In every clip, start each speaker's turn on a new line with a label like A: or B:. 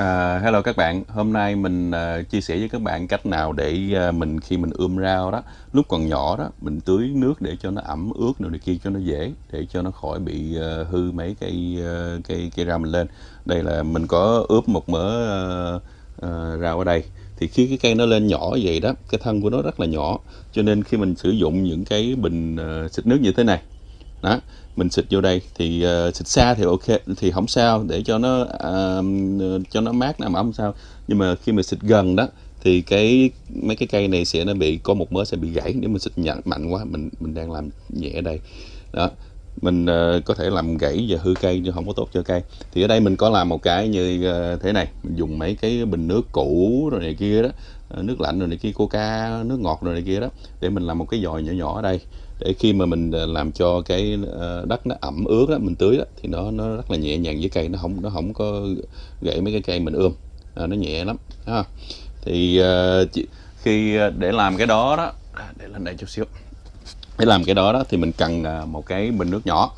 A: À, hello các bạn, hôm nay mình uh, chia sẻ với các bạn cách nào để uh, mình khi mình ươm rau đó, lúc còn nhỏ đó, mình tưới nước để cho nó ẩm ướt rồi này kia cho nó dễ, để cho nó khỏi bị uh, hư mấy cây uh, cây cây rau mình lên. Đây là mình có ướp một mớ uh, uh, rau ở đây. Thì khi cái cây nó lên nhỏ vậy đó, cái thân của nó rất là nhỏ, cho nên khi mình sử dụng những cái bình uh, xịt nước như thế này, đó mình xịt vô đây thì uh, xịt xa thì ok thì không sao để cho nó uh, cho nó mát nằm ấm không sao. Nhưng mà khi mình xịt gần đó thì cái mấy cái cây này sẽ nó bị có một mớ sẽ bị gãy nếu mình xịt nhận mạnh quá mình mình đang làm nhẹ ở đây. Đó mình uh, có thể làm gãy và hư cây chứ không có tốt cho cây. Thì ở đây mình có làm một cái như uh, thế này. Mình dùng mấy cái bình nước cũ rồi này kia đó ờ, nước lạnh rồi này kia coca nước ngọt rồi này kia đó để mình làm một cái dòi nhỏ nhỏ ở đây. Để khi mà mình làm cho cái đất nó ẩm ướt đó mình tưới đó thì nó nó rất là nhẹ nhàng với cây. Nó không nó không có gãy mấy cái cây mình ươm. À, nó nhẹ lắm ha thì uh, khi để làm cái đó đó để lên đây chút xíu để làm cái đó đó thì mình cần à, một cái bình nước nhỏ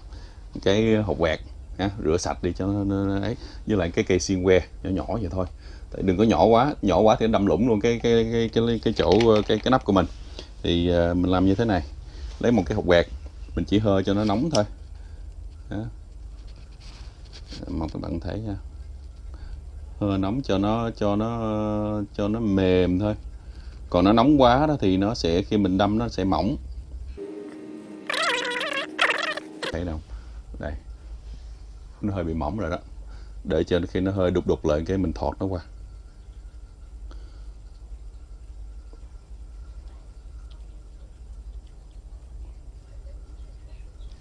A: cái hộp quẹt ha, rửa sạch đi cho nó, nó ấy. Với lại cái cây xiên que nhỏ nhỏ vậy thôi. Tại đừng có nhỏ quá nhỏ quá thì nó đâm lủng luôn cái cái cái cái cái chỗ cái cái nắp của mình. Thì uh, mình làm như thế này lấy một cái hộp quẹt mình chỉ hơi cho nó nóng thôi. Đó. mong các bạn thấy nha. Hơi nóng cho nó cho nó cho nó mềm thôi. Còn nó nóng quá đó thì nó sẽ khi mình đâm nó sẽ mỏng thấy không đây. Nó hơi bị mỏng rồi đó. Để cho khi nó hơi đục đục lại cái mình thọt nó qua.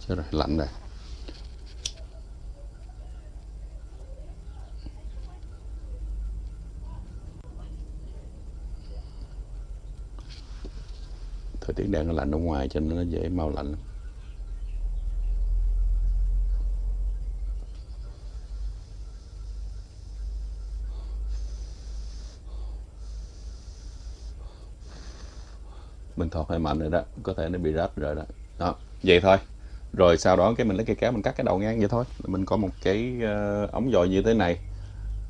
A: Chết rồi, lạnh rồi. Thời tiết đang lạnh ở ngoài cho nên nó dễ mau lạnh mình thọt hơi mạnh rồi đó có thể nó bị rách rồi đó. Đó vậy thôi. Rồi sau đó cái mình lấy cây kéo mình cắt cái đầu ngang vậy thôi. Mình có một cái uh, ống dòi như thế này.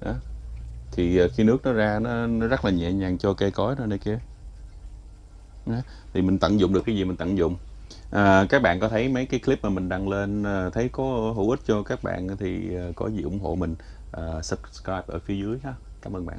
A: Đó. thì uh, khi nước nó ra nó, nó rất là nhẹ nhàng cho cây cối ra đây kia. Đó. thì mình tận dụng được cái gì mình tận dụng. À, các bạn có thấy mấy cái clip mà mình đăng lên uh, thấy có hữu ích cho các bạn thì uh, có gì ủng hộ mình uh, subscribe ở phía dưới ha. Cảm ơn bạn.